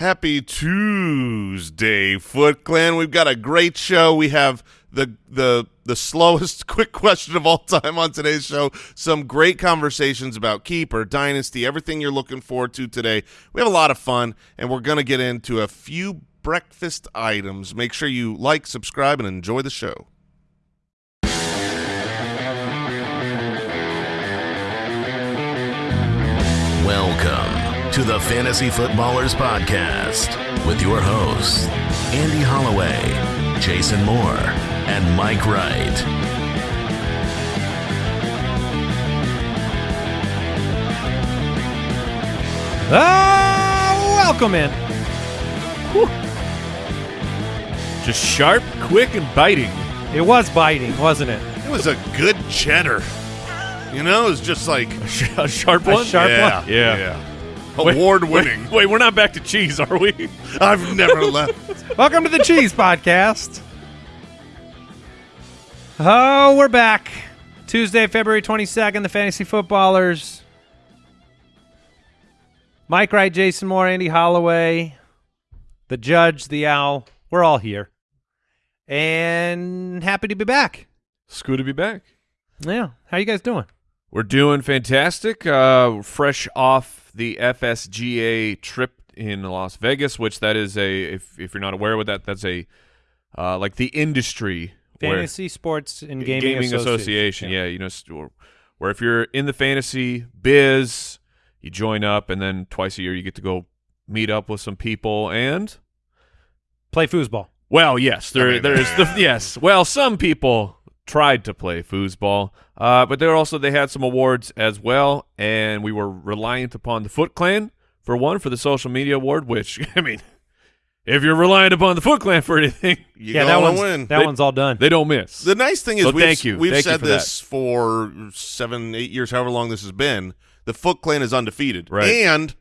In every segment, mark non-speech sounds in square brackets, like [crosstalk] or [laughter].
Happy Tuesday, Foot Clan. We've got a great show. We have the the the slowest [laughs] quick question of all time on today's show. Some great conversations about keeper, dynasty, everything you're looking forward to today. We have a lot of fun, and we're going to get into a few breakfast items. Make sure you like, subscribe, and enjoy the show. To the Fantasy Footballers Podcast with your hosts, Andy Holloway, Jason Moore, and Mike Wright. Ah, welcome in. Just sharp, quick, and biting. It was biting, wasn't it? It was a good cheddar. You know, it was just like [laughs] A sharp A one? sharp yeah, one? Yeah. yeah. Award winning. Wait, wait, we're not back to cheese, are we? [laughs] I've never left. Welcome to the Cheese Podcast. Oh, we're back. Tuesday, February 22nd, the Fantasy Footballers. Mike Wright, Jason Moore, Andy Holloway, the Judge, the Owl. We're all here. And happy to be back. It's good to be back. Yeah. How you guys doing? We're doing fantastic. Uh, fresh off the FSGA trip in Las Vegas, which that is a if if you're not aware with that, that's a uh, like the industry Fantasy, Sports, and Gaming, Association. Yeah, you know, where if you're in the fantasy biz, you join up, and then twice a year you get to go meet up with some people and Play foosball. Well, yes, there I mean- there is [laughs] the yes. Well, some people tried to play foosball, uh, but there also they had some awards as well, and we were reliant upon the Foot Clan for one for the social media award. Which [laughs] I mean, if you're reliant upon the Foot Clan for anything, [laughs] You yeah, that gonna one's, win. that They- one's all done. they don't miss. The nice thing is So we've, thank you. we've Thank you said for this for seven, eight years, however long this has been. The Foot Clan is undefeated, Right. and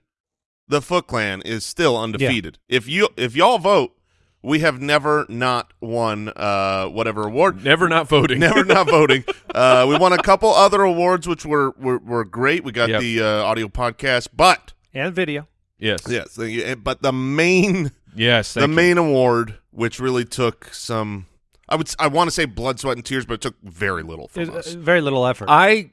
the Foot Clan is still undefeated. If you if y'all vote, we have never not won uh, whatever award. Never not voting. Never not [laughs] voting. Uh, we won a couple other awards, which were were, were great. We got Yep. the uh, audio podcast, but and video. yes. yes, the, but the main Yes. the you. main award, which really took some. I would I want to say blood, sweat, and tears, but it took very little from There's, us. uh, very little effort. I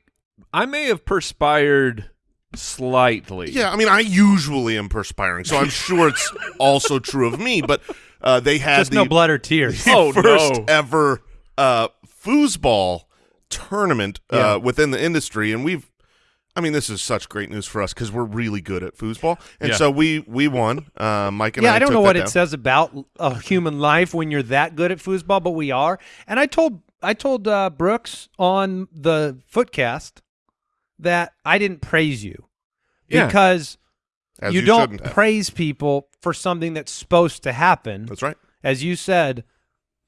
I may have perspired slightly. Yeah, I mean, I usually am perspiring, so I'm sure it's [laughs] also true of me. But uh, they had Just the, no blood or [laughs] tears. Oh, first no. ever uh, foosball tournament Yeah. uh, within the industry, and we've. I mean, this is such great news for us because we're really good at foosball, and Yeah. so we we won. Uh, Mike and I, yeah, I, I don't know what down. it says about a human life when you're that good at foosball, but we are. And I told I told uh, Brooks on the Footcast that I didn't praise you Yeah. because As you, you don't praise people for something that's supposed to happen. That's right. As you said,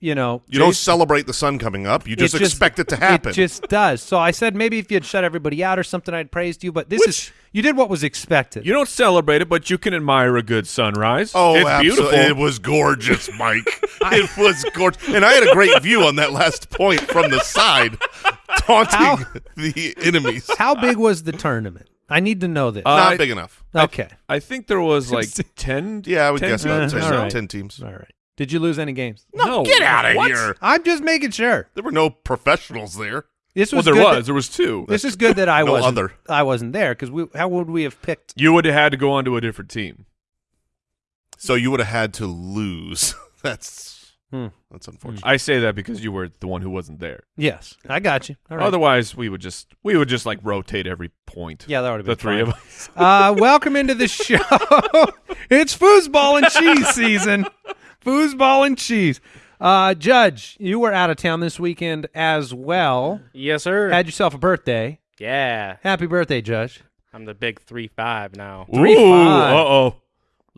you know, You don't celebrate the sun coming up. You just, It just- expect it to happen. It just does. So I said maybe if you'd shut everybody out or something, I'd praised you. But this is you did what was expected. You don't celebrate it, but you can admire a good sunrise. Oh, it's absolutely. beautiful. It was gorgeous, Mike. [laughs] it was gorgeous. And I had a great view on that last point from the side, taunting How- the enemies. How big was the tournament? I need to know this. Uh, Not I- big enough. okay. I think there was [laughs] like ten. Yeah, I would 10 guess about teams or 10, right. 10 teams. All right. Did you lose any games? No, Get out of here. I'm just making sure. There were no professionals there. This was Well, was there good was. that- there was two. this is good that I [laughs] No wasn't. other. I wasn't there because we. How would we have picked? You would have had to go on to a different team. So you would have had to lose. [laughs] that's Hmm. that's unfortunate. I say that because you were the one who wasn't there. Yes, I got you. All right. Otherwise, we would just we would just like rotate every point. yeah, that would have the three fine. of us. [laughs] Uh, welcome into the show. [laughs] it's foosball and cheese season. Foosball and cheese. Uh, Judge, you were out of town this weekend as well. Yes, sir. Had yourself a birthday. yeah, Happy birthday, Judge. I'm the big three five now. Three five. uh oh,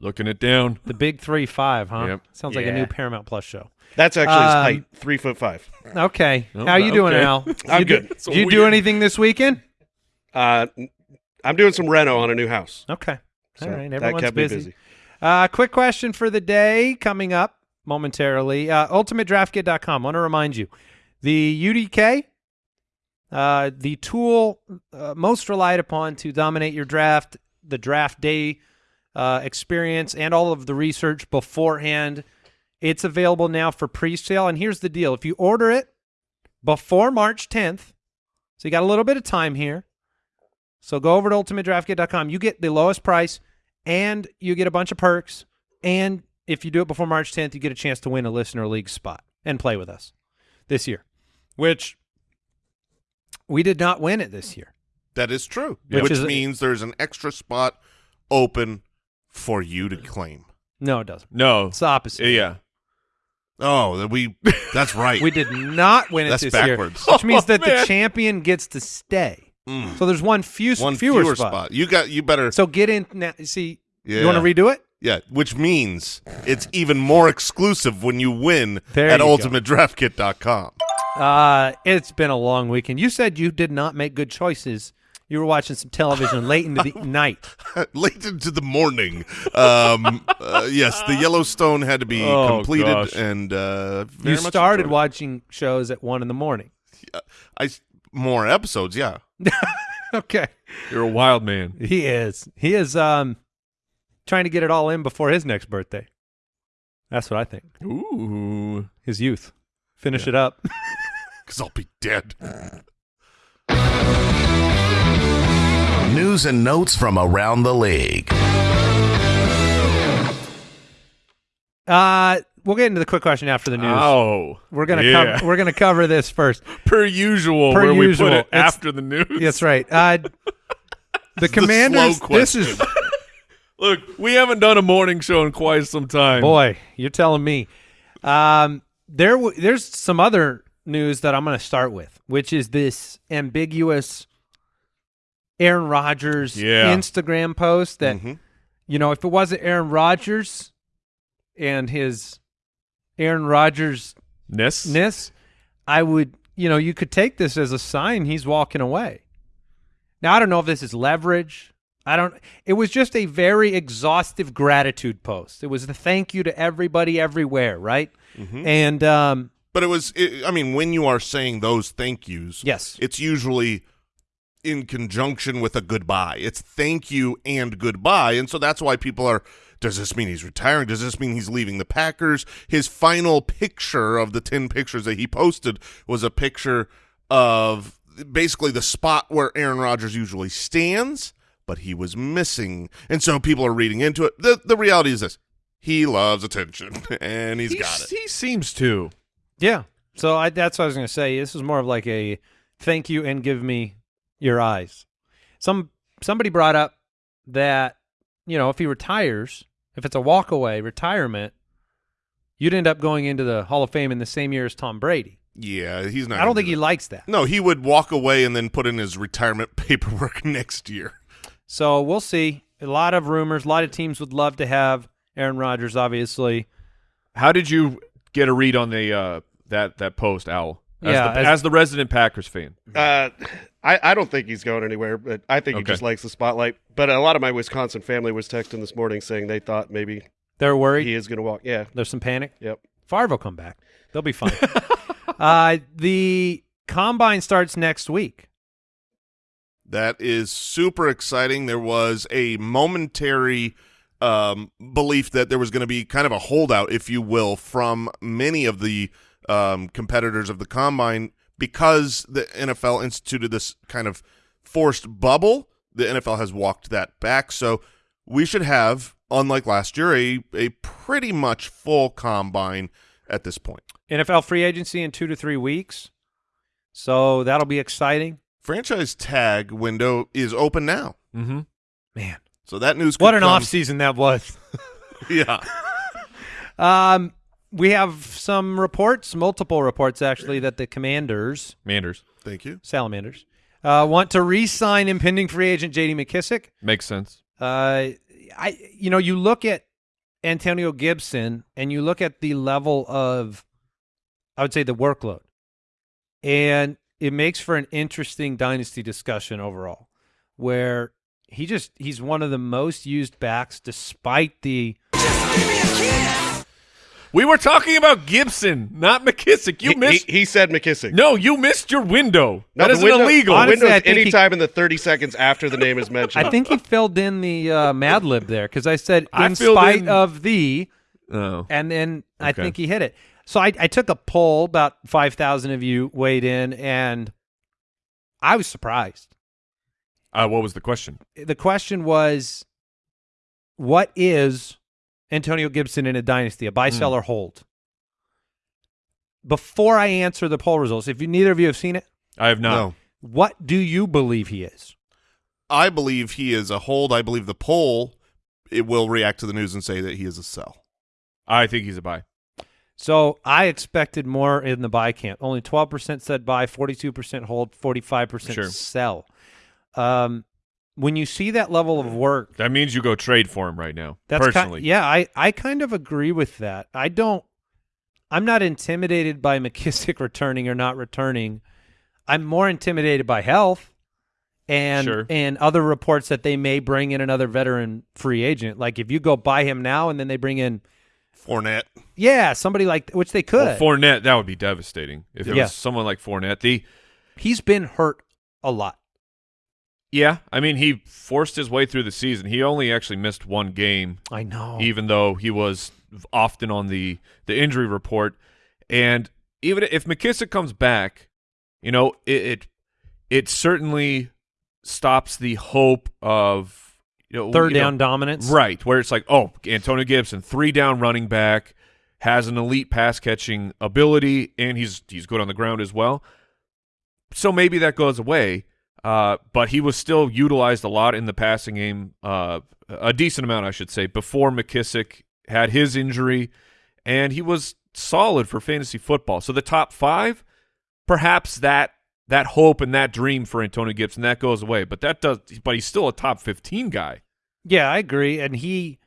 looking it down. The big three five, huh? Yep. Sounds like a Yeah. new Paramount Plus show. That's actually his Um, height, three foot five. Okay. Oh, How you doing, okay. Al? [laughs] I'm You do- good. Did you do anything this weekend? Uh, I'm doing some reno on a new house. Okay. So All right. that Everyone's kept busy. me busy. Uh, quick question for the day coming up momentarily. Uh, UltimateDraftKit.com. want to remind you the UDK, uh, the tool uh, most relied upon to dominate your draft, the draft day uh, experience and all of the research beforehand. It's available now for pre-sale, and here's the deal: if you order it before March 10th, so you got a little bit of time here. So go over to ultimatedraftkit.com. You get the lowest price, and you get a bunch of perks. And if you do it before March 10th, you get a chance to win a listener league spot and play with us this year, which we did not win it this year. That is true, Which which is- means there's an extra spot open for you to claim. No, it doesn't. No. It's the opposite. Yeah. Oh, that we that's right. [laughs] We did not win it That's this backwards. year, which means [laughs] Oh, that the man. champion gets to stay. Mm. So there's one few One fewer, fewer, spot. spot. You got you better So get in now. See, yeah. you want to redo it? Yeah, which means it's even more exclusive when you win There at ultimatedraftkit.com. Uh, it's been a long weekend. You said you did not make good choices. You were watching some television late into the [laughs] night. Late into the morning. Um, uh, yes, the Yellowstone had to be Oh, completed, gosh. and uh, You started enjoyed it. watching shows at one in the morning. I more episodes, yeah. [laughs] Okay, You're a wild man. he is. He is um trying to get it all in before his next birthday. That's what I think. Ooh. His youth. Finish it up. [laughs] Because I'll be dead. News and notes from around the league. Uh, we'll get into the quick question after the news. Oh. We're gonna yeah. cover. We're gonna cover this first. [laughs] per usual Per where usual. we put it It's- after the news. That's right. Uh, [laughs] the the Commanders. slow this is [laughs] Look, we haven't done a morning show in quite some time. boy. You're telling me. Um, there. W- there's some other news that I'm going to start with, which is this ambiguous Aaron Rodgers Yeah. Instagram post that Mhm. you know if it wasn't Aaron Rodgers and his Aaron Rodgers Ness? ness, I would, you know, you could take this as a sign he's walking away. Now, I don't know if this is leverage. I don't, it was just a very exhaustive gratitude post. It was the thank you to everybody everywhere, right? Mm-hmm. And, um, But it was, it, I mean, when you are saying those thank yous, yes, it's usually in conjunction with a goodbye. It's thank you and goodbye. And so that's why people are does this mean he's retiring? Does this mean he's leaving the Packers? His final picture of the 10 pictures that he posted was a picture of basically the spot where Aaron Rodgers usually stands, but he was missing. And so people are reading into it. The the reality is this. He loves attention [laughs] and he's got it. He seems to. yeah. So I, that's what I was going to say. This is more of like a thank you and give me your eyes. Some somebody brought up that you know if he retires, if it's a walkaway retirement, you'd end up going into the Hall of Fame in the same year as Tom Brady. Yeah, he's not I don't think do he likes that. No, he would walk away and then put in his retirement [laughs] paperwork next year. So we'll see. A lot of rumors. A lot of teams would love to have Aaron Rodgers. Obviously, How did you get a read on the uh, that that post, Owl? As Yeah, the, as- as, the resident Packers fan. Uh, I, I don't think he's going anywhere, but I think he just likes the spotlight. But a lot of my Wisconsin family was texting this morning saying they thought maybe they're worried. he is going to walk. Yeah. There's some panic. Yep. Favre will come back. They'll be fine. [laughs] uh, the combine starts next week. That is super exciting. There was a momentary um, belief that there was going to be kind of a holdout, if you will, from many of the um, competitors of the combine because the NFL instituted this kind of forced bubble. The NFL has walked that back. So we should have, unlike last year, a, a pretty much full combine at this point. NFL free agency in two to three weeks. So that'll be exciting. Franchise tag window is open now. Mm-hmm. Man, So that news what an come- off season that was. [laughs] Yeah. [laughs] Um, we have some reports, multiple reports actually, that the Commanders, Manders. Thank you. Salamanders, uh, want to re-sign impending free agent J.D. McKissick. Makes sense. Uh, I you know you look at Antonio Gibson and you look at the level of, I would say the workload, and it makes for an interesting dynasty discussion overall, where he just he's one of the most used backs despite the We were talking about Gibson, not McKissick. You He- missed. He, he said McKissick. no, you missed your window. No, that the window- illegal. Honestly, window's I think he- anytime in the 30 seconds after the name is [laughs] mentioned. I think he filled in the uh, Mad Lib there because I said I in filled spite in- of the, oh. and then I think he hit it. So I, I took a poll. About five thousand of you weighed in, and I was surprised. Uh, what was the question? The question was, what is Antonio Gibson in a dynasty? A buy, Hmm. sell, or hold? Before I answer the poll results, if you, neither of you have seen it, I have not. No. what do you believe he is? I believe he is a hold. I believe the poll it will react to the news and say that he is a sell. I think he's a buy. So I expected more in the buy camp. Only 12% said buy, 42% hold, 45% Sure. sell. Um, when you see that level of work, That means you go trade for him right now. that's ki- personally. yeah, I, I kind of agree with that. I don't, I'm not intimidated by [laughs] McKissick returning or not returning. I'm more intimidated by health and Sure. and other reports that they may bring in another veteran free agent. Like if you go buy him now and then they bring in, Fournette. yeah, somebody like which they could. Well, Fournette, that would be devastating if it Yeah. was someone like Fournette. The He's been hurt a lot. Yeah, I mean, he forced his way through the season. He only actually missed one game, I know. even though he was often on the the injury report. And even if McKissick comes back, you know, it it, it certainly stops the hope of you know Third you know, down dominance. Right, where it's like, oh, Antonio Gibson, three down running back, has an elite pass catching ability, and he's he's good on the ground as well. So maybe that goes away. Uh, but he was still utilized a lot in the passing game, uh, a decent amount, I should say, before McKissick had his injury, and he was solid for fantasy football. So the top five, perhaps that that hope and that dream for Antonio Gibson that goes away, but that does. But he's still a top fifteen guy. Yeah, I agree. And he,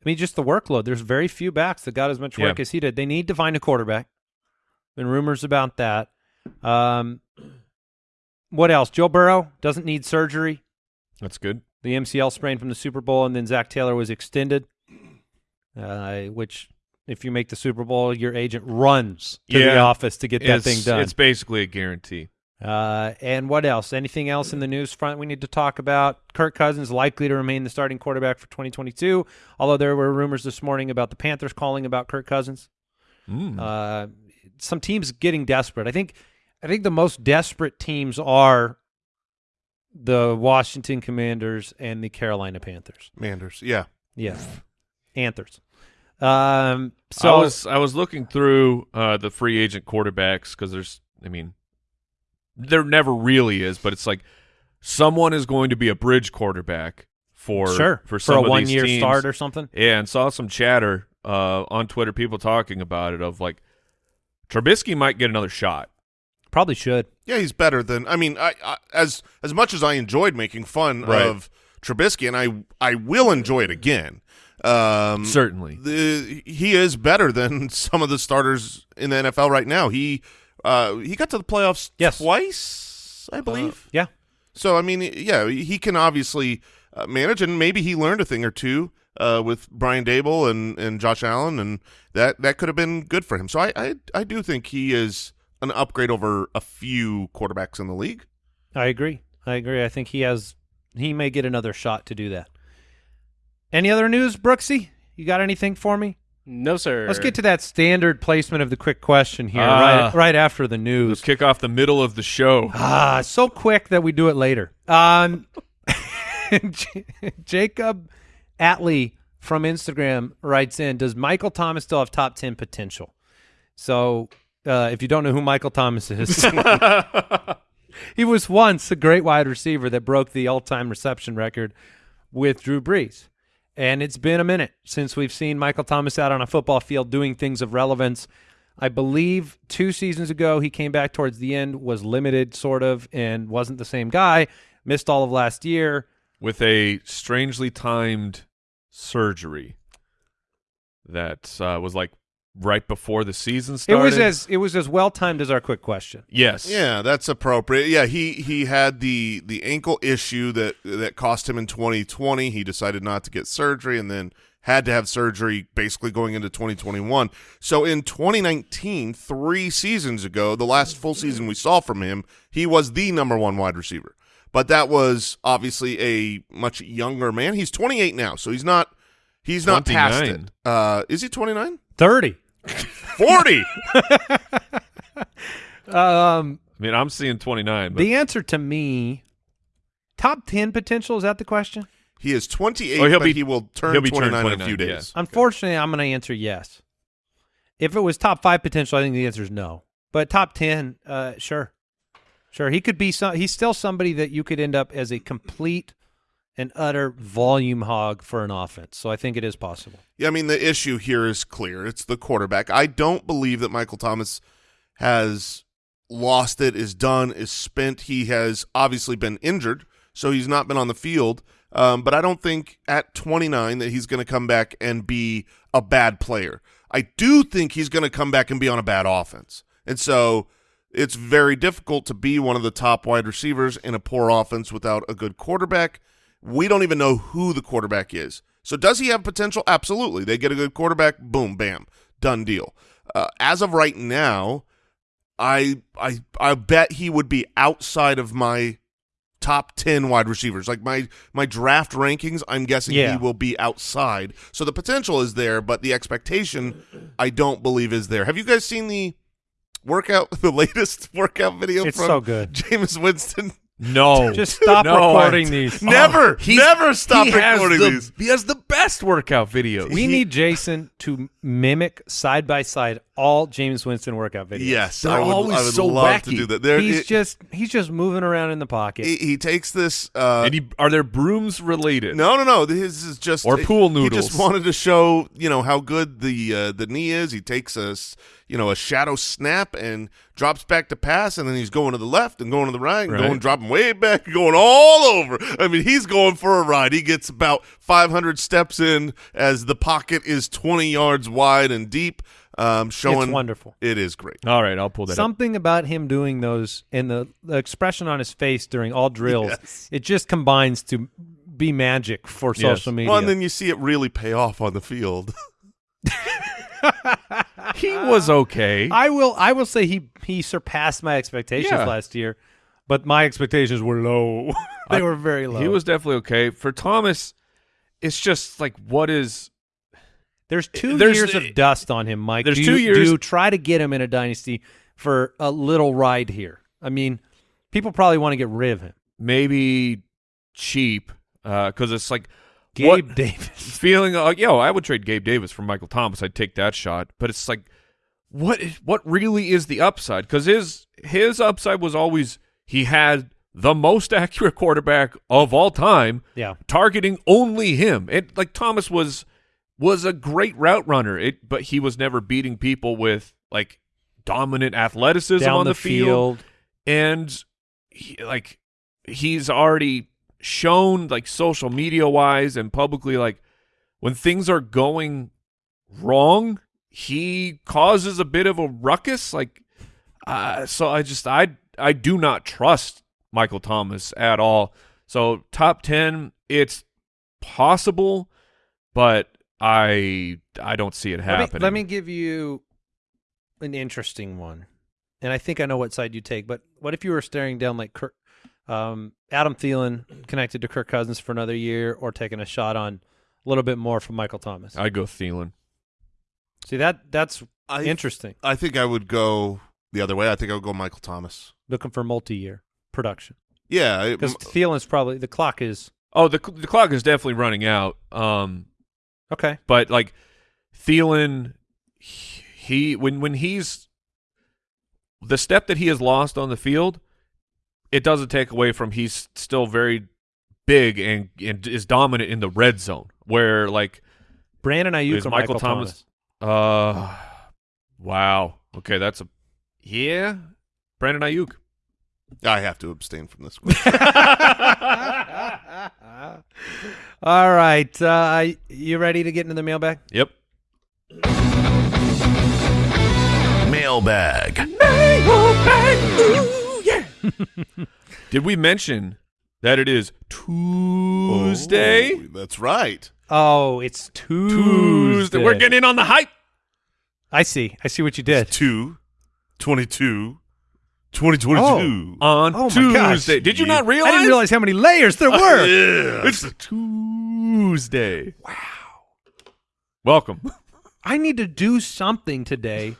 I mean, just the workload. There's very few backs that got as much work Yeah. as he did. They need to find a quarterback. Been rumors about that. Um, what else? Joe Burrow doesn't need surgery. That's good. The MCL sprain from the Super Bowl, and then Zac Taylor was extended. Uh, which, if you make the Super Bowl, your agent runs to the office to get that thing done. It's basically a guarantee. Uh, and what else? Anything else in the news front we need to talk about? Kirk Cousins likely to remain the starting quarterback for 2022, although there were rumors this morning about the Panthers calling about Kirk Cousins. Mm. Uh, some teams getting desperate. I think I think the most desperate teams are the Washington Commanders and the Carolina Panthers. Manders. Yeah. Yeah. Anthers. Um, so I was I was looking through uh, the free agent quarterbacks because there's I mean there never really is, but it's like someone is going to be a bridge quarterback for sure for some a of these one year teams. start or something. Yeah, and saw some chatter uh, on Twitter, people talking about it of like Trubisky might get another shot. Probably should. Yeah, he's better than. I mean, I, I as as much as I enjoyed making fun Right. of Trubisky, and I I will enjoy it again. Um, Certainly. the, he is better than [laughs] some of the starters in the NFL right now. He uh, he got to the playoffs Yes. twice, I believe. Yeah. So I mean, yeah, he can obviously uh, manage, and maybe he learned a thing or two uh, with Brian Daboll and, and Josh Allen, and that that could have been good for him. So I, I I do think he is an upgrade over a few quarterbacks in the league. I agree. I agree. I think he has he may get another shot to do that. Any other news, Brooksy? You got anything for me? No, sir. Let's get to that standard placement of the quick question here, Ah. right right after the Let's news. kick off the middle of the show. Ah, so quick that we do it later. Um, [laughs] J- Jacob Atley from Instagram writes in: Does Michael Thomas still have top ten potential? So, uh, if you don't know who Michael Thomas is, [laughs] he was once a great wide receiver that broke the all-time reception record with Drew Brees. And it's been a minute since we've seen Michael Thomas out on a football field doing things of relevance. I believe two seasons ago he came back towards the end, was limited sort of, and wasn't the same guy. Missed all of last year. with a strangely timed surgery that uh, was like right before the season started. It started. was as it was as well timed as our quick question. yes, Yeah, that's appropriate. Yeah, he he had the the ankle issue that that cost him in 2020. He decided not to get surgery and then had to have surgery basically going into 2021. So in 2019, three seasons ago, the last full season we saw from him, he was the number one wide receiver. But that was obviously a much younger man. He's 28 now, so he's not he's not past it. Uh, is he 29? 30. 40. [laughs] Um, I mean, I'm seeing 29, but the answer to me, top 10 potential, is that the question? he is 28, Oh, he'll but be- he will turn he'll be turned 29 in a few 29, days. Unfortunately, I'm going to answer yes. If it was top five potential, I think the answer is no. But top 10, uh, sure. Sure. He could be some, he's still somebody that you could end up as a complete and utter volume hog for an offense. So I think it is possible. Yeah, I mean the issue here is clear. It's the quarterback. I don't believe that Michael Thomas has lost it, is done, is spent. He has obviously been injured, so he's not been on the field. Um, but I don't think at 29 that he's going to come back and be a bad player. I do think he's going to come back and be on a bad offense. And so it's very difficult to be one of the top wide receivers in a poor offense without a good quarterback. We don't even know who the quarterback is. So does he have potential? Absolutely. They get a good quarterback, boom, bam, done deal. Uh, as of right now, I I I bet he would be outside of my top 10 wide receivers. Like my my draft rankings, I'm guessing Yeah. he will be outside. So the potential is there, but the expectation I don't believe is there. Have you guys seen the workout [laughs] the latest workout video It's from so good. Jameis Winston? No. [laughs] Just stop No, recording I- these. [laughs] Never, He's- never stop recording the, these. He has the best workout videos. We need Jason to mimic side by side all Jameis Winston workout videos. Yes, They're I would, always I would so love to do that. There, he's it- just he's just moving around in the pocket. he, he takes this. Uh, and he, are there brooms related? no, no, no. This is just Or pool noodles. He just wanted to show you know how good the uh, the knee is. He takes a s- you know a shadow snap and drops back to pass, and then he's going to the left and going to the right, and Right. going dropping way back, [laughs] going all over. I mean, he's going for a ride. He gets about 500 steps in as the pocket is 20 yards wide and deep. Um, showing it's wonderful. It is great. All right, I'll pull that up. Something about him doing those and the, the expression on his face during all drills, Yes. it just combines to be magic for Yes. social media. Well, and then you see it really pay off on the field. [laughs] [laughs] He was okay. I will I will say he he surpassed my expectations Yeah. last year, but my expectations were low. [laughs] they I- were very low. He was definitely okay. For Thomas, it's just like what is There's two There's- years of dust on him, Mike. there's do two you, years- Do you try to get him in a dynasty for a little ride here? I mean, people probably want to get rid of him. maybe cheap uh, because it's like Gabe what- Davis. [laughs] feeling like yo, I would trade Gabe Davis for Michael Thomas. I'd take that shot. But it's like what is, what really is the upside? Because his his upside was always he had the most [laughs] accurate quarterback of all time, Yeah. targeting only him. It like Thomas was was a great route runner. It but he was never beating people with like dominant athleticism Down on the, the, field and he, like he's already shown like social media wise and publicly like when things are going wrong he causes a bit of a ruckus like uh, so i just i i do not trust michael thomas at all so top 10 it's possible but i i don't see it Let me, happening let me give you an interesting one, and I think I know what side you take. But what if you were staring down like Kirk, um, Adam Thielen connected to Kirk Cousins for another year, or taking a shot on a little bit more from Michael Thomas? i'd go Thielen. See that that's I interesting. I think I would go the other way. I think I would go Michael Thomas. Looking for multi-year production Yeah, I- because Thielen's probably the clock is oh the, the clock is definitely running out um okay. But like Thielen, he when when he's the step that he has lost on the field, it doesn't take away from he's still very big and, and is dominant in the red zone. Where like Brandon Aiyuk Is or Michael Michael Thomas- uh wow okay that's a yeah Brandon Aiyuk I have to abstain from this question. [laughs] [laughs] All right, uh, you ready to get into the mailbag? yep Mailbag. Did we mention that it is Tuesday Oh, that's right. Oh, it's Tuesday. Tuesday. We're getting in on the hype. I see. I see what you did. 2, 22, 2022. On Oh. Tuesday. Did you not realize? I didn't realize how many layers there [laughs] were. Yeah. It's Tuesday. Wow. Welcome. I need to do something today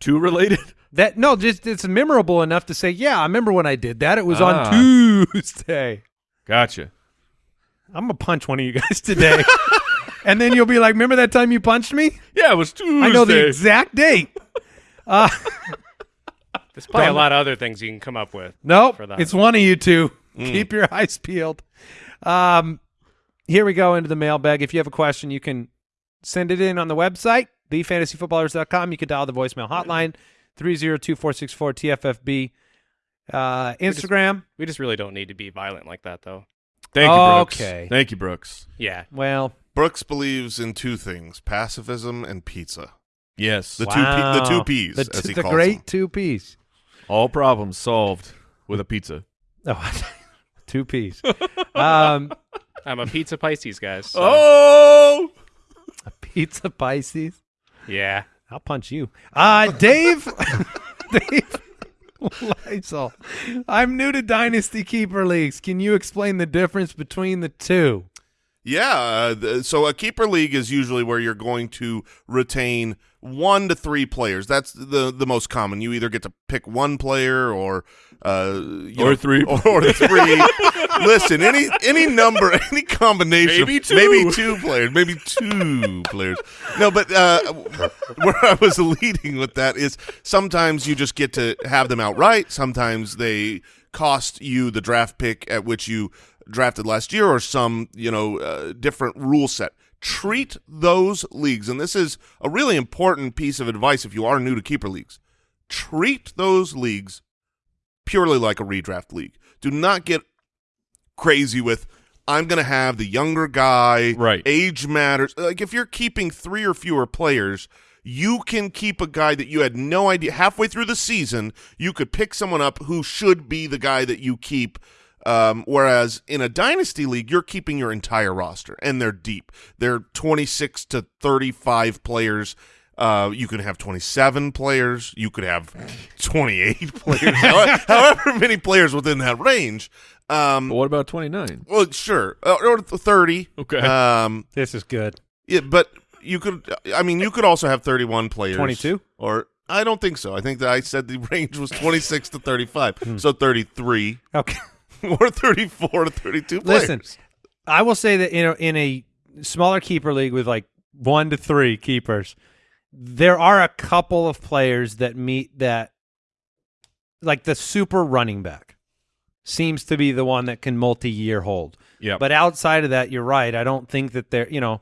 Two related. That no, just it's memorable enough to say, yeah, I remember when I did that. It was Ah. on Tuesday. Gotcha. I'm gonna punch one of you guys today, [laughs] and then you'll be like, "Remember that time you punched me? Yeah, it was Tuesday. I know the exact date." [laughs] Uh, There's probably a lot of other things you can come up with. nope, it's one of you two. Keep your eyes peeled. Um, here we go into the mailbag. If you have a question, you can send it in on the website, thefantasyfootballers.com. You can dial the voicemail hotline, 302-464-TFFB. Uh, Instagram. We just really don't need to be violent like that, though. Thank you, Brooks. Okay. Thank you, Brooks. Yeah. Well, Brooks believes in two things: pacifism and pizza. Yes. The two P, the two wow. P's, The, as he the calls great them. two P's. All problems solved with a pizza. [laughs] Oh, two P's. [laughs] um, I'm a pizza Pisces, guys. so- Oh! A pizza Pisces. Yeah. I'll punch you. Uh, Dave. [laughs] Dave. Lysol. I'm new to Dynasty Keeper Leagues. Can you explain the difference between the two? Yeah. Uh, the, so a keeper league is usually where you're going to retain one to three players. That's the the most common. You either get to pick one player or uh, you Or know, three. [laughs] or, three. Listen, any any number, [laughs] any combination, Maybe two. maybe two players, maybe two players. No, but uh, [laughs] where I was leading with that is sometimes you just get to have them outright. Sometimes they cost you the draft pick at which you drafted last year, or some you know uh, different rule set. Treat those leagues, and this is a really important piece of advice if you are new to keeper leagues. Treat those leagues purely like a redraft league. Do not get crazy with I'm going to have the younger guy. Right. Age matters. Like if you're keeping three or fewer players, you can keep a guy that you had no idea halfway through the season. You could pick someone up who should be the guy that you keep. Um, whereas in a dynasty league, you're keeping your entire roster, and they're deep. They're 26 to 35 players. Uh, you could have 27 players. You could have 28 [laughs] players. however, however many players within that range. Um, But what about 29? well, sure, uh, or 30. Okay. Um, This is good. yeah, but you could. I mean, you could also have 31 players. 22? Or I don't think so. I think that I said the [laughs] range was 26 to 35. Hmm. So 33 Okay. [laughs] or 34 to 32 players. Listen, I will say that in a, in a smaller keeper league with like one to three keepers, there are a couple of players that meet that, like the super running back seems to be the one that can multi-year hold. Yeah. But outside of that, you're right. I don't think that they're, you know,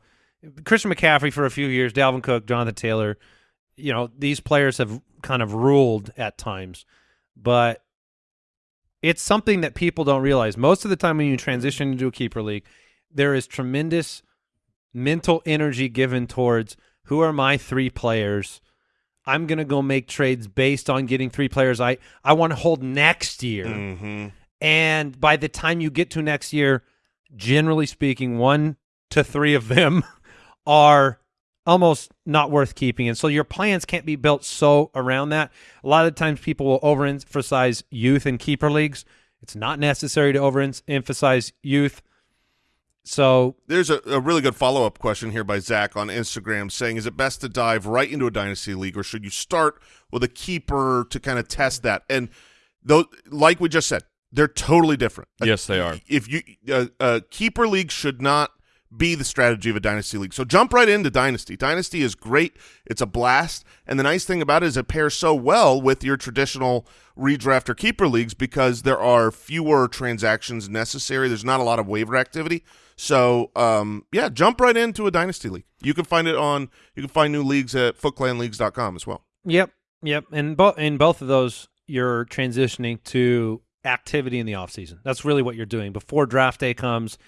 Christian McCaffrey for a few years, Dalvin Cook, Jonathan Taylor, you know, these players have kind of ruled at times. But it's something that people don't realize. Most of the time when you transition into a keeper league, there is tremendous mental energy given towards who are my three players. I'm going to go make trades based on getting three players I, I want to hold next year. hmm And by the time you get to next year, generally speaking, one to three of them [laughs] are almost not worth keeping. And so your plans can't be built so around that. A lot of times people will overemphasize youth in keeper leagues. It's not necessary to overemphasize youth. So There's a, a really good follow up question here by Zach on Instagram saying, Is it best to dive right into a dynasty league or should you start with a keeper to kind of test that? And though, like we just said, they're totally different. Yes, they are. If you a, a keeper league should not be the strategy of a dynasty league. So jump right into dynasty. Dynasty is great. It's a blast. And the nice thing about it is it pairs so well with your traditional redraft or keeper leagues because there are fewer transactions necessary. There's not a lot of waiver activity. So um, yeah, jump right into a dynasty league. You can find it on you can find new leagues at footclanleagues.com as well. Yep, yep. And both in both of those, you're transitioning to activity in the off season. That's really what you're doing before draft day comes.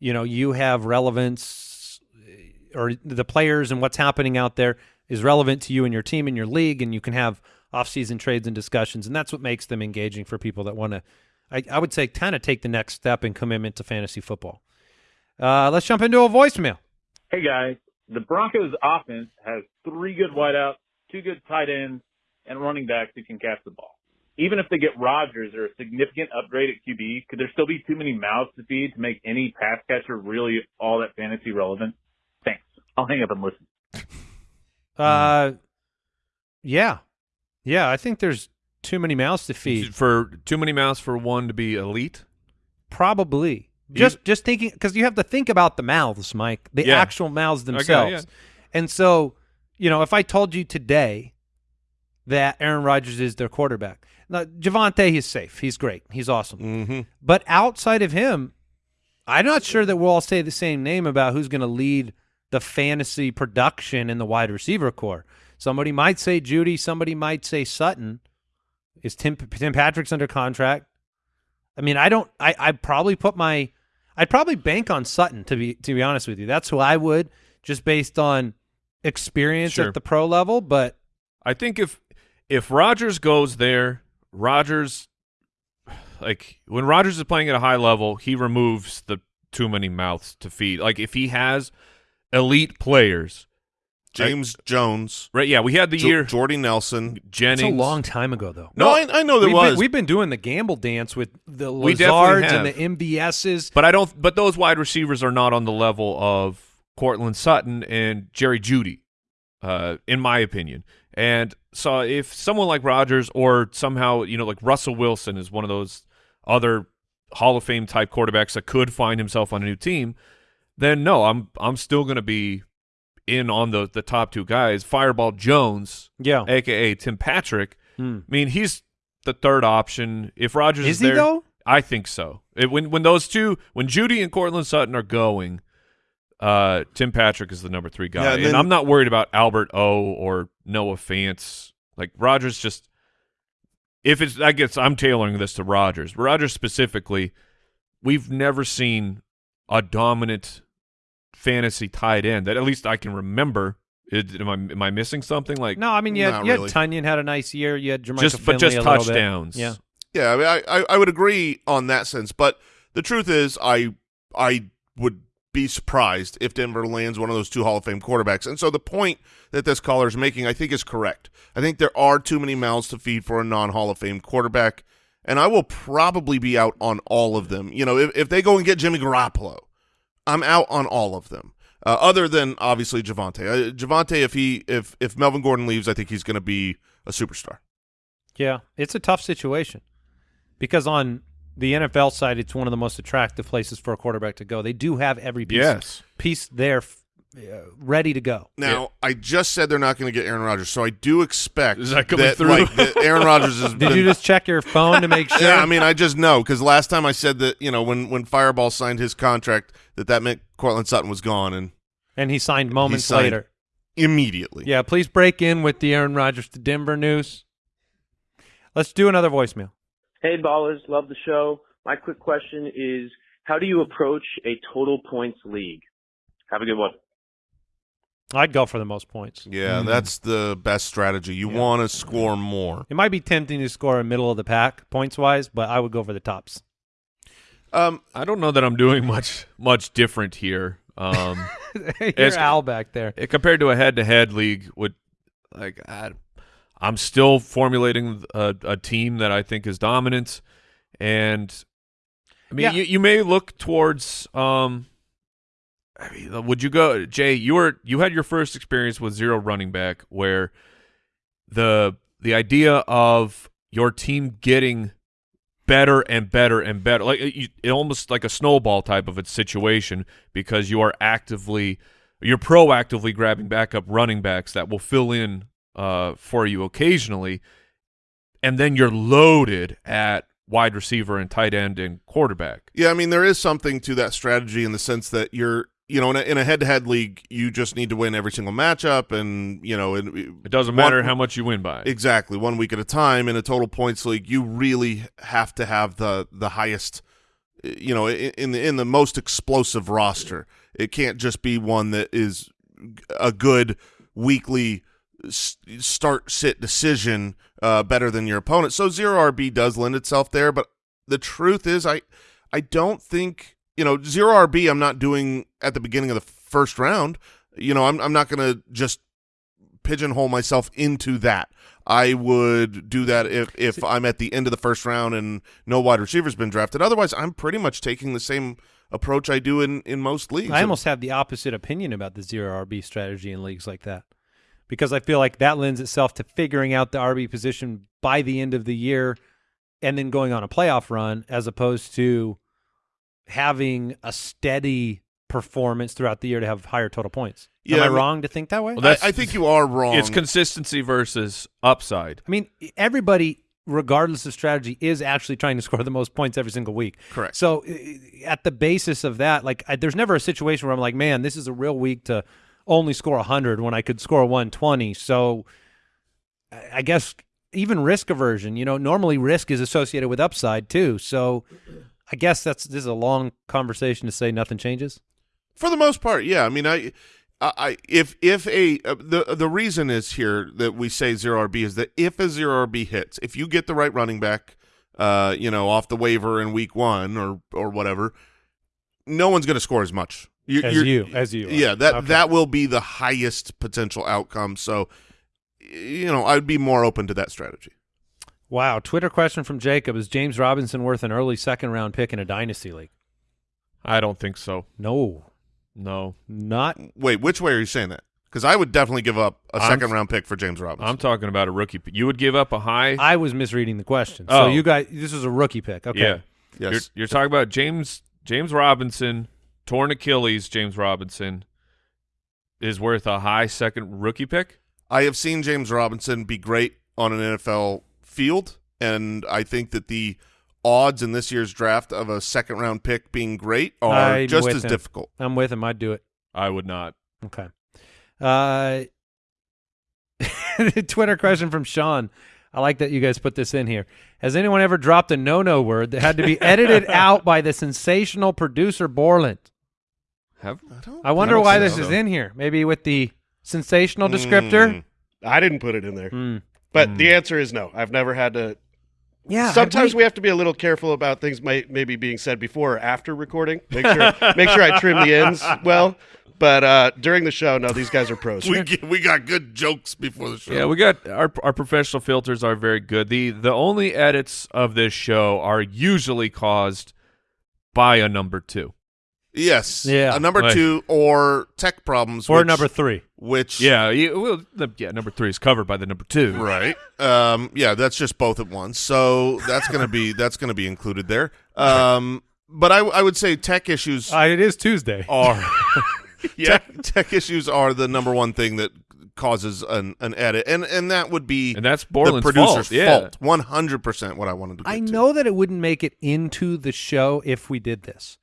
You know, you have relevance, eh, or the players and what's happening out there is relevant to you and your team and your league, and you can have off season trades and discussions, and that's what makes them engaging for people that want to. I, I would say kind of take the next step in commitment to fantasy football. Uh, let's jump into a voicemail. Hey guys, the Broncos offense has three good wideouts, two good tight ends, and running backs who can catch the ball. Even if they get Rodgers or a significant upgrade at QB, could there still be too many mouths to feed to make any pass catcher really all that fantasy relevant? Thanks. I'll hang up and listen. Uh, yeah, yeah. I think there's too many mouths to feed. For too many mouths for one to be elite. Probably. Just just thinking because you have to think about the mouths, Mike, the Yeah. actual mouths Okay, themselves. yeah. And so, you know, if I told you today that Aaron Rodgers is their quarterback, now Javonte is safe. He's great. He's awesome. Mm-hmm. But outside of him, I'm not sure that we'll all say the same name about who's going to lead the fantasy production in the wide receiver core. Somebody might say Jeudy. Somebody might say Sutton. Is Tim Tim Patrick's under contract? I mean, I don't. I I probably put my. I'd probably bank on Sutton to be to be honest with you. That's who I would just based on experience Sure. at the pro level. But I think if if Rodgers goes there, Rodgers like when Rodgers is playing at a high level, he removes the too many mouths to feed. Like if he has elite players, James Jones, right? Yeah, we had the Jo- year Jordy Nelson. Jennings. it's a long time ago, though. No, I, I know there we've was. Been, we've been doing the gamble dance with the We definitely Lazards and the have. MVSs. But I don't. But those wide receivers are not on the level of Courtland Sutton and Jerry Jeudy, uh, in my opinion. And so, if someone like Rodgers or somehow you know like Russell Wilson is one of those other Hall of Fame type quarterbacks that could find himself on a new team, then no, I'm I'm still going to be in on the the top two guys. Fireball Jones, Yeah. aka Tim Patrick. Hmm. I mean, he's the third option. If Rodgers Is is he there, though? I think so. It, when when those two, when Jeudy and Courtland Sutton are going, uh, Tim Patrick is the number three guy, Yeah, and and, I'm not worried about Albert O or Noah Fant. Like Rodgers, just if it's, I guess I'm tailoring this to Rodgers. Rodgers specifically, we've never seen a dominant fantasy tight end that at least I can remember. It, am I am I missing something? Like No, I mean, you had, Not you had really. Tonyan had a nice year. You had Jermichael just but just a little bit. touchdowns. Yeah. Yeah, I, mean, I, I I would agree on that sense, but the truth is, I I would be surprised if Denver lands one of those two Hall of Fame quarterbacks. And so the point that this caller is making, I think, is correct. I think there are too many mouths to feed for a non Hall of Fame quarterback, and I will probably be out on all of them. You know, if if they go and get Jimmy Garoppolo, I'm out on all of them. Uh, other than obviously Javonte. Uh, Javonte, if he if if Melvin Gordon leaves, I think he's going to be a superstar. Yeah, it's a tough situation because on the NFL side, it's one of the most attractive places for a quarterback to go. They do have every piece, Yes. piece there uh, ready to go. Now, I just said they're not going to get Aaron Rodgers, so I do expect Is that coming through? Like, that Aaron Rodgers is. [laughs] Did been. you just check your phone to make [laughs] sure? yeah, I mean, I just know because last time I said that you know when when Fireball signed his contract that that meant Courtland Sutton was gone and and he signed moments signed later. immediately. Yeah, please break in with the Aaron Rodgers to Denver news. Let's do another voicemail. Hey, ballers, love the show. My quick question is how do you approach a total points league? Have a good one. I'd go for the most points. Yeah, that's the best strategy. You want to score more. It might be tempting to score a middle of the pack points wise, but I would go for the tops. Um, I don't know that I'm doing much much different here. Um, [laughs] You're It's- Al back there. compared to a head-to-head league, would like I, I'm still formulating a, a team that I think is dominant, and I mean Yeah. you, you may look towards. Um, I mean, would you go, Jay? You were you had your first experience with zero running back, where the the idea of your team getting better and better and better like it, it almost like a snowball type of a situation because you are actively you're proactively grabbing backup running backs that will fill in uh, for you occasionally and then you're loaded at wide receiver and tight end and quarterback Yeah, I mean there is something to that strategy in the sense that you're, you know, in a, in a head-to-head league, you just need to win every single matchup, and you know, it, it doesn't matter how much you win by Exactly, one week at a time. In a total points league, you really have to have the the highest, uh, you know, in the in the most explosive roster. It can't just be one that is a good weekly start sit decision uh, better than your opponent. So zero RB does lend itself there, but the truth is, I I don't think you know zero RB. I'm not doing at the beginning of the first round, you know, I'm I'm not going to just pigeonhole myself into that. I would do that if if I'm at the end of the first round and no wide receiver's been drafted. Otherwise, I'm pretty much taking the same approach I do in in most leagues. I almost have the opposite opinion about the zero RB strategy in leagues like that because I feel like that lends itself to figuring out the RB position by the end of the year and then going on a playoff run as opposed to having a steady performance throughout the year to have higher total points. Yeah, Am I, I mean- wrong to think that way? Well, I, I think you are wrong. It's consistency versus upside. I mean, everybody, regardless of strategy, is actually trying to [laughs] score the most points every single week. Correct. So, at the basis of that, like, I, there's never a situation where I'm like, man, this is a real week to only score 100 when I could score 120. So, I guess even risk aversion, you know, normally risk is associated with upside too. So, I guess that's this is a long conversation to say nothing changes. For the most part, yeah. I mean, I, I, if if a uh, the the reason is here that we say zero RB is that if a zero RB hits, if you get the right running back, uh, you know, off the waiver in week one or or whatever, no one's going to score as much. You, As you're- you- as you are. yeah. That Okay. that will be the highest potential outcome. So, you know, I'd be more open to that strategy. Wow. Twitter question from Jacob Is James Robinson worth an early second round pick in a dynasty league? I don't think so. No, No. not Wait, which way are you saying that? Because I would definitely give up a I'm- second round pick for James Robinson. I'm talking about a rookie. pick. You would give up a high. I was misreading the question. Oh. So you guys, this is a rookie pick. Okay. Yeah. yes. You're, you're talking about James James Robinson, torn Achilles. James Robinson is worth a high second rookie pick. I have seen James Robinson be great on an NFL field, and I think that the odds in this year's draft of a second round pick being great are I'm just as him. difficult. I'm with him. I'd do it. I would not. Okay. Uh, [laughs] Twitter question from Sean. I like that you guys put this in here. Has anyone ever dropped a no-no word that had to be edited [laughs] out by the sensational producer Borland? Have I, don't, I wonder don't why think this so. is in here. Maybe with the sensational descriptor. Mm. I didn't put it in there. Hmm. But the answer is no. I've never had to. Yeah. Sometimes we have to be a little careful about things may, maybe being said before or after recording. Make sure [laughs] make sure I trim the ends well. But uh, during the show, no, these guys are pros. We get, we got good jokes before the show. Yeah, we got our our professional filters are very good. The the only edits of this show are usually caused by a number two. yes. Yeah. A number Right. two or tech problems. or which, number three. Which Yeah, you, well, the, yeah, number three is covered by the number two. Right. Um, yeah, that's just both at once. So that's gonna be [laughs] that's gonna be included there. Um, but I, I would say tech issues Uh, it is Tuesday. are [laughs] tech, tech issues are the number one thing that causes an, an edit, and and that would be And that's the Borland's producer's fault. Yeah. fault. One hundred percent. What I wanted to. Get I to. know that it wouldn't make it into the show if we did this.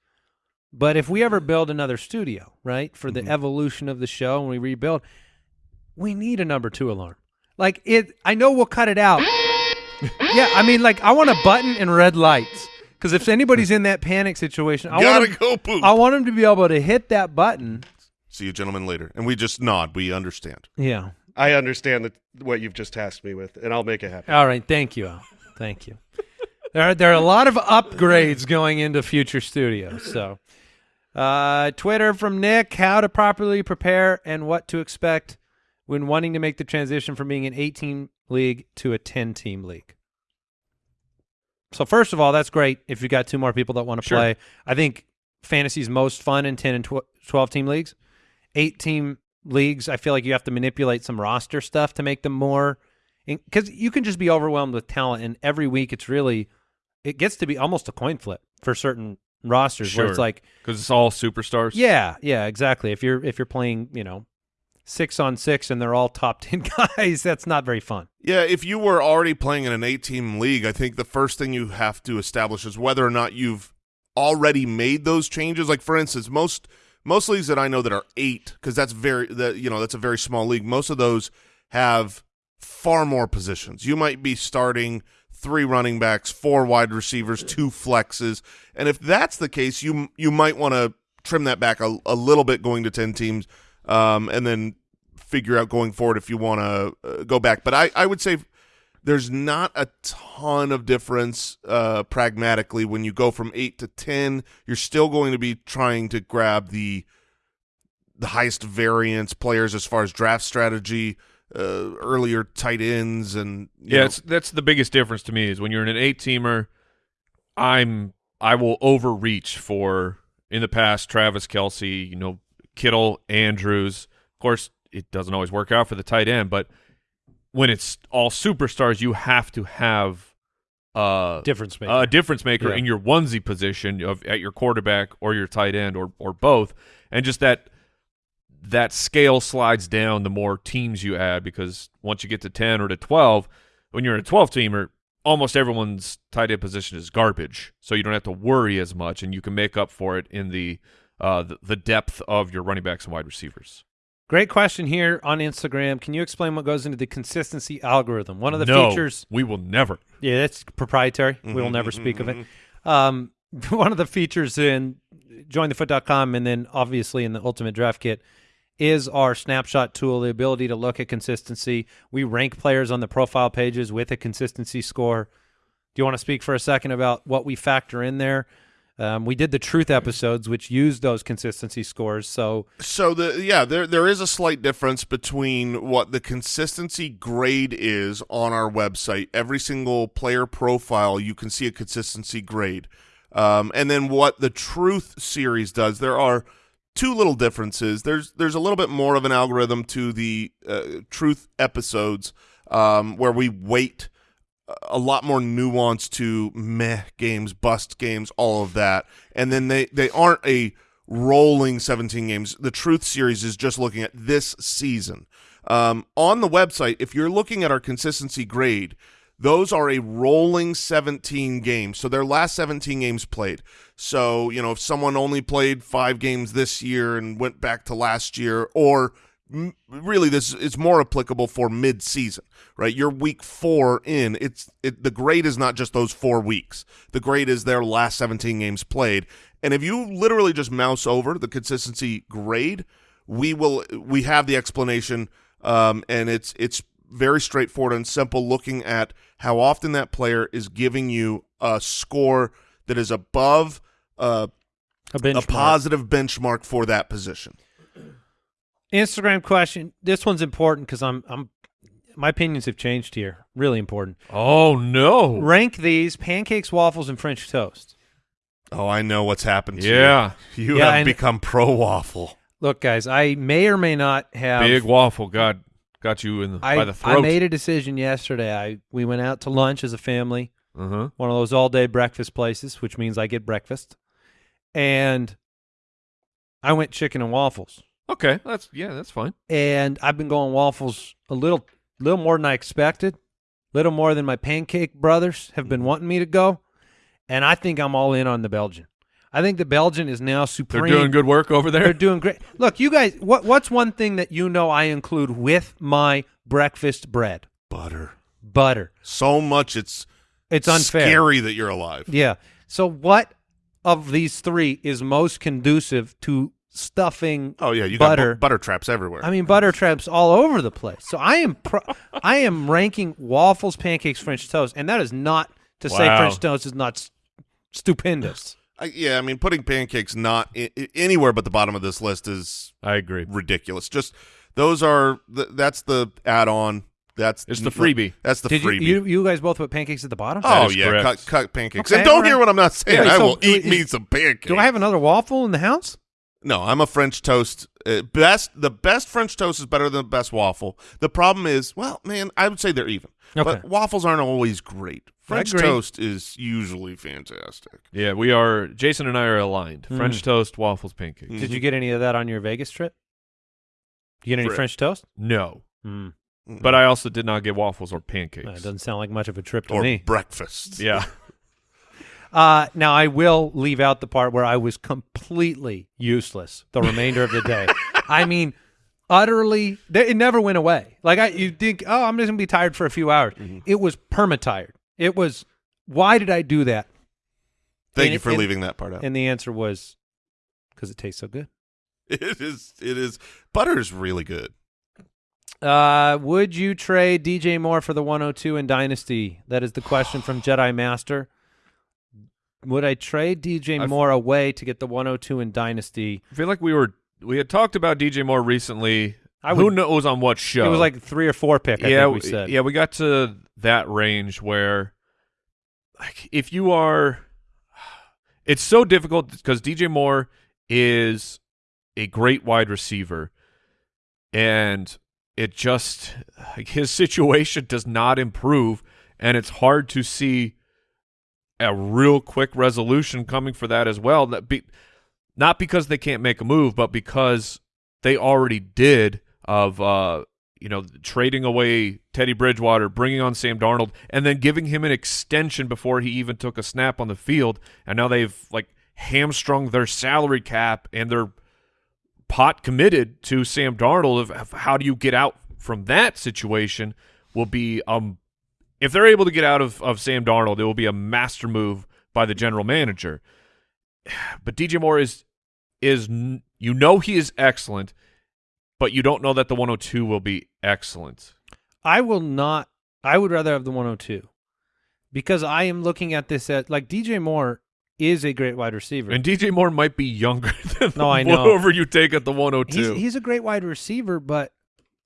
But if we ever build another studio, right, for Mm-hmm. the evolution of the show and we rebuild, we need a number two alarm. Like it, I know we'll cut it out. [laughs] yeah, I mean, like I want a button and red lights because if anybody's in that panic situation, I Gotta want 'em- go poop. I want them to be able to hit that button. See you, gentlemen, later. And we just nod. We understand. Yeah. I understand that what you've just tasked me with, and I'll make it happen. All right. Thank you, Al. Thank you. There are, there are a lot of upgrades going into future studios. So, uh, Twitter from Nick: How to properly prepare and what to expect when wanting to make the transition from being an 18 league to a 10 team league. So, first of all, that's great if you got two more people that want to Sure. play. I think fantasy's most fun in 10 and tw- 12 team leagues. Eight team leagues, I feel like you have to manipulate some roster stuff to make them more because you can just be overwhelmed with talent, and every week it's really it gets to be almost a coin flip for certain rosters where it's like, because it's all superstars. yeah, yeah, exactly. If you're if you're playing, you know, six on six and they're all top [laughs] ten guys, that's not very fun. Yeah, if you were already playing in an eight-team league, I think the first thing you have to establish is whether or not you've already made those changes. Like for instance, most most leagues that I know that are eight, because that's very that you know that's a very small league. Most of those have far more positions. You might be starting three running backs, four wide receivers, two flexes, and if that's the case, you you might want to trim that back a, a little bit going to ten teams, um, and then figure out going forward if you want to uh, go back. But I, I would say there's not a ton of difference uh, pragmatically when you go from eight to ten. You're still going to be trying to grab the the highest variance players as far as draft strategy, uh, earlier tight ends, and you Yeah, that's the biggest difference to me is when you're in an eight teamer, I'm I will overreach for in the past Travis Kelce, you know, Kittle, Andrews. Of course, it doesn't always work out for the tight end, but when it's all superstars, you have to have uh, Difference maker. a difference maker Yeah. in your onesie position of at your quarterback or your tight end or or both, and just that that scale slides down the more teams you add because once you get to ten or to twelve, when you're in a twelve teamer, almost everyone's tight end position is garbage, so you don't have to worry as much, and you can make up for it in the uh, the, the depth of your running backs and wide receivers. Great question here on Instagram. Can you explain what goes into the consistency algorithm? One of the no, features. we will never. Yeah, that's proprietary. We will never speak of it. [laughs] Um, [laughs] one of the features in jointhefoot.com and then obviously in the Ultimate Draft Kit is our snapshot tool, the ability to look at consistency. We rank players on the profile pages with a consistency score. Do you want to speak for a second about what we factor in there? Um, we did the truth episodes, which used those consistency scores. So So the yeah, there there is a slight difference between what the consistency grade is on our website. Every single player profile, you can see a consistency grade, um, and then what the Truth series does. There are two little differences. There's there's a little bit more of an algorithm to the uh, Truth episodes um, where we weight a lot more nuance to meh games, bust games, all of that. And then they, they aren't a rolling 17 games. The Truth Series is just looking at this season. Um, on the website, if you're looking at our consistency grade, those are a rolling 17 games. So their last 17 games played. So, you know, if someone only played five games this year and went back to last year, or really this is more applicable for mid-season, right? You're week four in. It's it, the grade is not just those four weeks. The grade is their last 17 games played. And if you literally just mouse over the consistency grade, we will we have the explanation, um, and it's it's very straightforward and simple. Looking at how often that player is giving you a score that is above uh, a a positive benchmark for that position. Instagram question. This one's important because I'm I'm my opinions have changed here. Really important. Oh no! Rank these pancakes, waffles, and French toast. Oh, I know what's happened to Yeah, you. You Yeah, have and- become pro waffle. Look, guys, I may or may not have. big waffle got got you in the, I, by the throat. I made a decision yesterday. I we went out to lunch as a family, uh-huh. one of those all day breakfast places, which means I get breakfast, and I went chicken and waffles. Okay, that's yeah, that's fine. and I've been going waffles a little little more than I expected, little more than my pancake brothers have been wanting me to go, and I think I'm all in on the Belgian. I think the Belgian is now supreme. They're doing good work over there. They're doing great. Look, you guys, what what's one thing that you know I include with my breakfast bread? Butter. Butter. So much it's It's unfair. scary that you're alive. Yeah. So what of these three is most conducive to stuffing Oh yeah, you got butter bu- butter traps everywhere. I mean, butter traps all over the place. So I am, pro- [laughs] I am ranking waffles, pancakes, French toast, and that is not to say French toast is not s- stupendous. I, yeah, I mean, putting pancakes not I- I- anywhere but the bottom of this list is I agree. ridiculous. Just those are th- that's the add-on. That's It's the freebie. That's the Did you, freebie. you you guys both put pancakes at the bottom? oh is yeah, correct. cut, cut pancakes. Okay, and don't all hear what I'm not saying. Yeah, I so will eat do- me some pancakes. Do I have another waffle in the house? No, I'm a French toast. Uh, best the best French toast is better than the best waffle. The problem is, well, man, I would say they're even. Okay. But waffles aren't always great. French toast is usually fantastic. Yeah, we are. Jason and I are aligned. Mm. French toast, waffles, pancakes. Mm. Did you get any of that on your Vegas trip? You get any Fri- French toast? No, Mm. but I also did not get waffles or pancakes. That doesn't sound like much of a trip to or me. breakfast. yeah, [laughs] Uh, now I will leave out the part where I was completely useless the remainder of the day. [laughs] I mean, utterly. th- It never went away. Like I, you think, oh, I'm just gonna be tired for a few hours. Mm-hmm. It was perma tired. It was. Why did I do that? Thank And- you for and- leaving that part out. And the answer was because it tastes so good. [laughs] It is. It is. Butter is really good. Uh, would you trade DJ Moore for the 102 in Dynasty? That is the question from Jedi Master. Would I trade DJ Moore away to get the 102 in Dynasty? I feel like we were we had talked about DJ Moore recently. I Who knows on what show? It was like three or four pick. I yeah, think we said. yeah, we got to that range where, like, if you are, it's so difficult because DJ Moore is a great wide receiver, and it just like his [laughs] situation does not improve, and it's hard to see a real quick resolution coming for that as well. That be, not because they can't make a move, but because they already did of uh you know trading away Teddy Bridgewater, bringing on Sam Darnold, and then giving him an extension before he even took a snap on the field, and now they've like hamstrung their salary cap and they're pot committed to Sam Darnold. Of, of how do you get out from that situation? Will be um if they're able to get out of, of Sam Darnold, it will be a master move by the general manager. [sighs] But DJ Moore is is you know he is excellent, but you don't know that the 102 will be excellent. I will not. I would rather have the 102 because I am looking at this at like DJ Moore is a great wide receiver. And DJ Moore might be younger [laughs] than No, I know. whoever you take at the 102. he's, he's a great wide receiver, but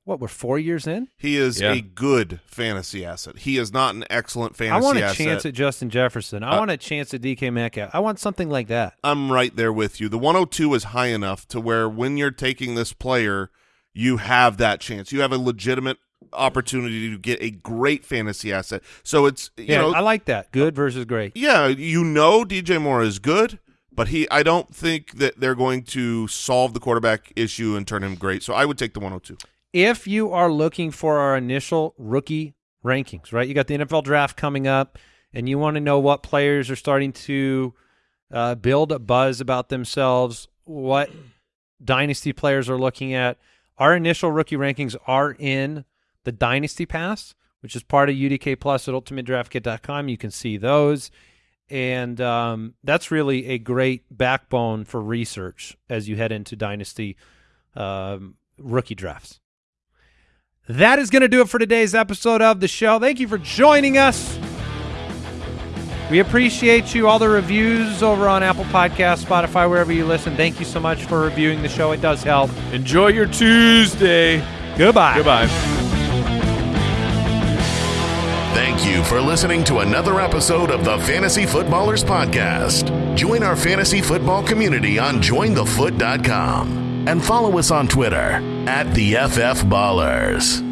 what we're four years in. He is Yeah. a good fantasy asset. He is not an excellent fantasy I want a asset. chance at Justin Jefferson. I Uh, want a chance at DK Metcalf. I want something like that. I'm right there with you. The 102 is high enough to where when you're taking this player, you have that chance. You have a legitimate opportunity to get a great fantasy asset. So it's you Yeah, know I like that. Good versus great. yeah, you know DJ Moore is good, but he I don't think that they're going to solve the quarterback issue and turn him great. So I would take the 102. If you are looking for our initial rookie rankings, right? You got the NFL draft coming up, and you want to know what players are starting to uh, build a buzz about themselves, what dynasty players are looking at. Our initial rookie rankings are in the Dynasty Pass, which is part of UDK Plus at UltimateDraftKit.com. You can see those. And um, that's really a great backbone for research as you head into Dynasty um, rookie drafts. That is going to do it for today's episode of the show. Thank you for joining us. We appreciate you, all the reviews over on Apple Podcasts, Spotify, wherever you listen. Thank you so much for reviewing the show. It does help. Enjoy your Tuesday. Goodbye. Goodbye. Thank you for listening to another episode of the Fantasy Footballers Podcast. Join our fantasy football community on jointhefoot.com and follow us on Twitter at the FF Ballers.